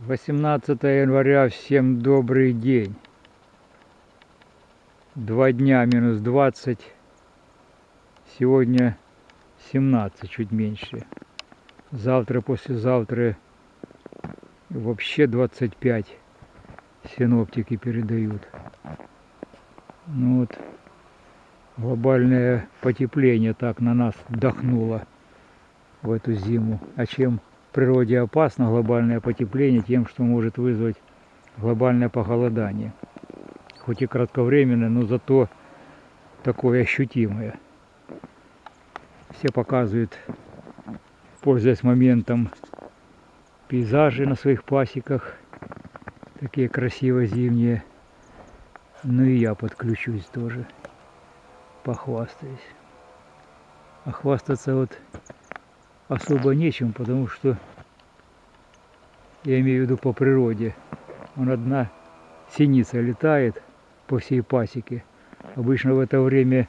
18 января, всем добрый день. Два дня минус 20, сегодня 17, чуть меньше. Завтра, послезавтра вообще 25 синоптики передают. Ну вот, глобальное потепление так на нас вдохнуло в эту зиму. А чем природе опасно глобальное потепление тем, что может вызвать глобальное похолодание. Хоть и кратковременное, но зато такое ощутимое. Все показывают, пользуясь моментом, пейзажи на своих пасеках. Такие красивые зимние. Ну и я подключусь тоже. Похвастаюсь. А хвастаться вот особо нечем, потому что я имею в виду по природе. Он одна синица летает по всей пасеке. Обычно в это время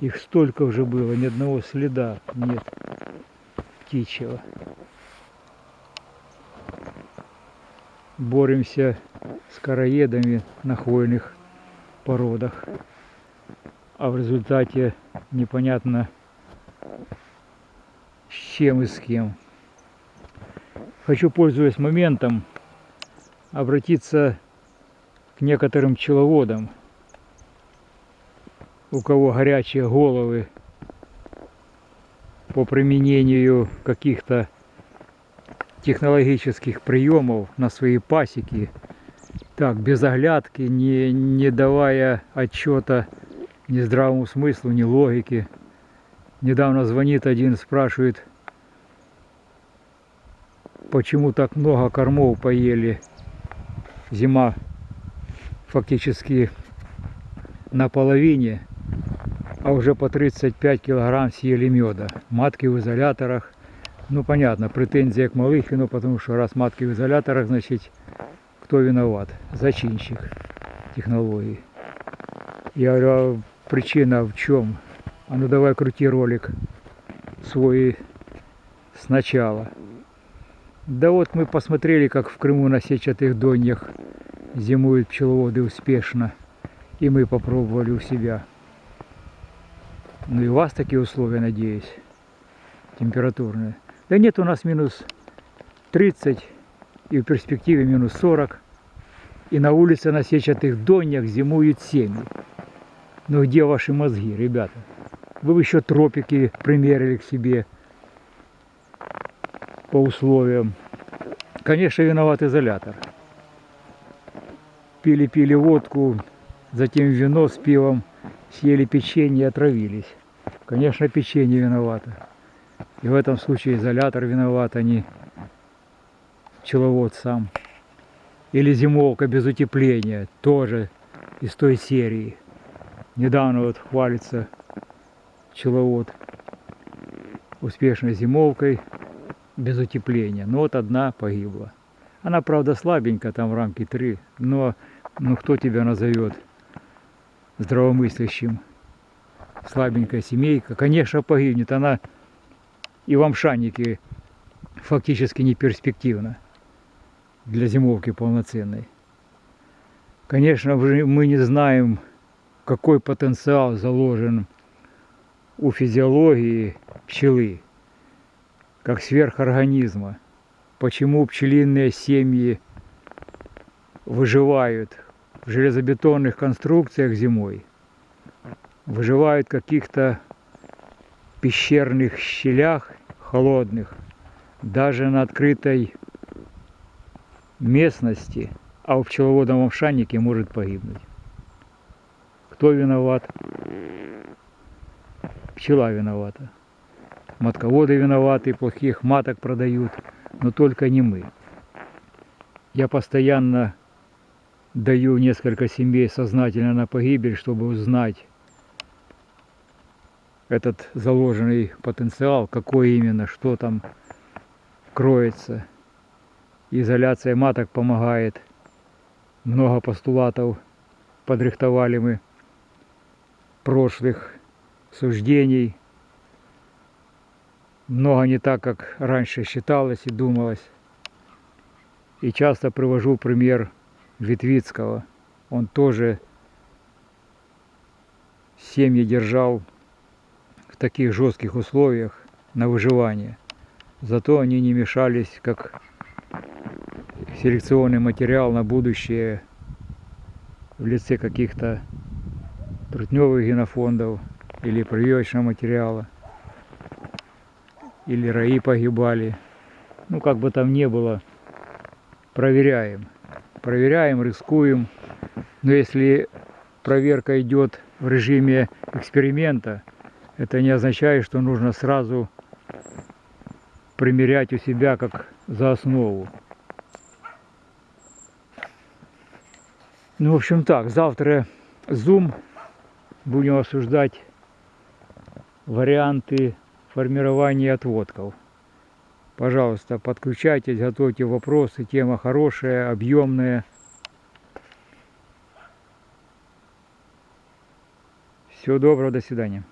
их столько уже было, ни одного следа нет птичьего. Боремся с короедами на хвойных породах. А в результате непонятно с чем и с кем. Хочу, пользуясь моментом, обратиться к некоторым пчеловодам, у кого горячие головы по применению каких-то технологических приемов на свои пасеки, так, без оглядки, не, не давая отчета ни здравому смыслу, ни логике. Недавно звонит один, спрашивает, почему так много кормов поели. Зима фактически на половине, а уже по 35 килограмм съели меда. Матки в изоляторах. Ну понятно, претензия к Малыхину, потому что раз матки в изоляторах, значит, кто виноват? Зачинщик технологии. Я говорю, а причина в чем? А ну давай крути ролик свой сначала. Да вот мы посмотрели, как в Крыму на сетчатых доньях зимуют пчеловоды успешно. И мы попробовали у себя. Ну и у вас такие условия, надеюсь, температурные. Да нет, у нас минус 30 и в перспективе минус 40. И на улице на сетчатых доньях зимуют семьи. Ну где ваши мозги, ребята? Вы еще тропики примерили к себе по условиям. Конечно, виноват изолятор. Пили-пили водку, затем вино с пивом, съели печенье и отравились. Конечно, печенье виновато. И в этом случае изолятор виноват, а не пчеловод сам. Или зимовка без утепления, тоже из той серии. Недавно вот хвалится пчеловод успешной зимовкой, без утепления. Но вот одна погибла. Она, правда, слабенькая, там в рамке 3, но ну, кто тебя назовет здравомыслящим? Слабенькая семейка, конечно, погибнет. Она и в Амшанике фактически не перспективна для зимовки полноценной. Конечно, мы не знаем, какой потенциал заложен у физиологии пчелы как сверхорганизма. Почему пчелиные семьи выживают в железобетонных конструкциях зимой, выживают в каких-то пещерных щелях холодных, даже на открытой местности, а у пчеловодном овшаннике может погибнуть. Кто виноват? Пчела виновата матководы виноваты, плохих маток продают, но только не мы. Я постоянно даю несколько семей сознательно на погибель, чтобы узнать этот заложенный потенциал, какой именно, что там кроется. Изоляция маток помогает. Много постулатов подрихтовали мы прошлых суждений – много не так, как раньше считалось и думалось. И часто привожу пример Ветвицкого. Он тоже семьи держал в таких жестких условиях на выживание. Зато они не мешались как селекционный материал на будущее в лице каких-то трутневых генофондов или прививочного материала, или раи погибали. Ну, как бы там ни было, проверяем. Проверяем, рискуем. Но если проверка идет в режиме эксперимента, это не означает, что нужно сразу примерять у себя как за основу. Ну, в общем так, завтра Zoom будем обсуждать варианты формирования отводков. Пожалуйста, подключайтесь, готовьте вопросы. Тема хорошая, объемная. Всего доброго, до свидания.